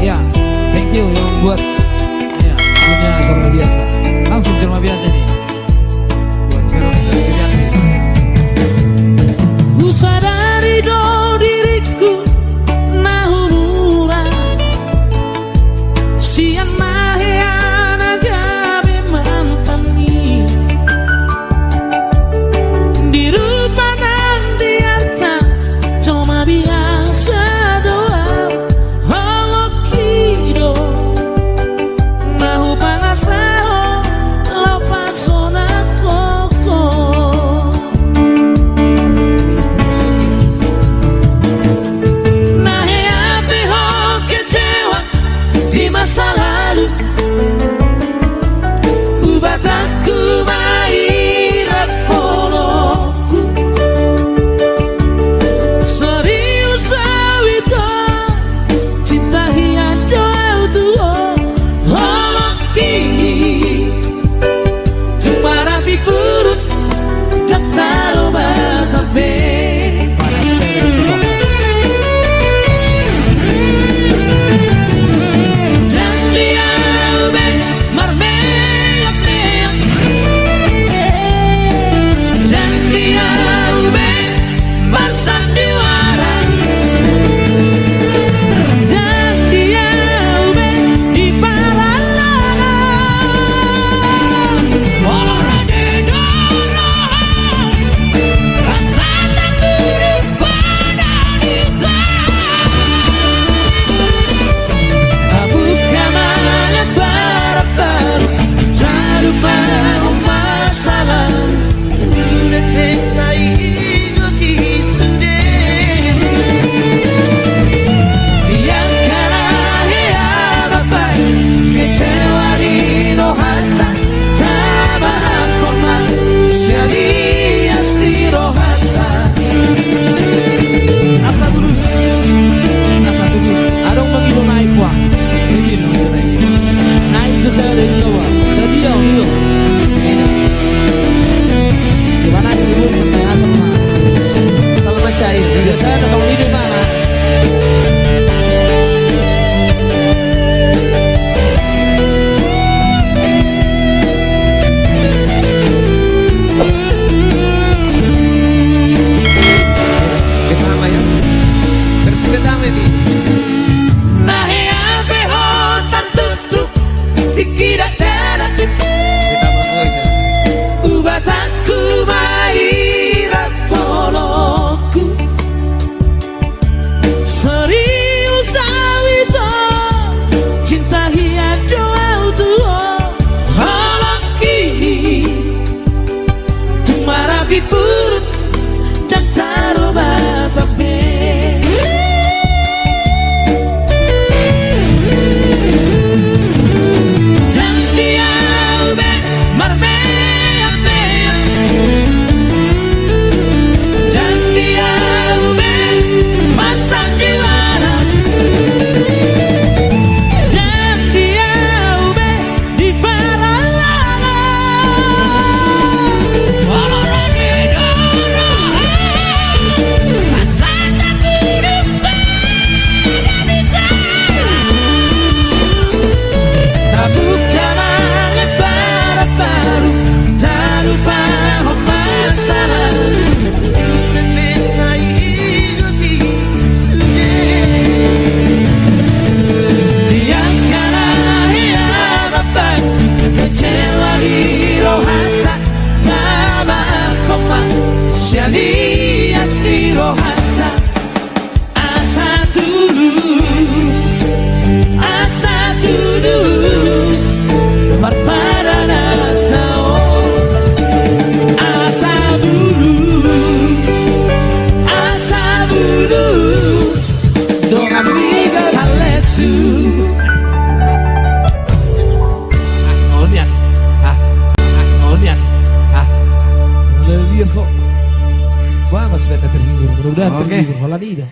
Ya, thank you yang buat ya, punya terlalu biasa. Langsung cerma biasa nih. mereka terhibur. Mudah-mudahan terhibur. malah tidak.